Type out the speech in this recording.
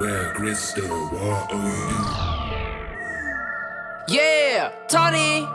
Where crystal water. Oh, yeah, Tony.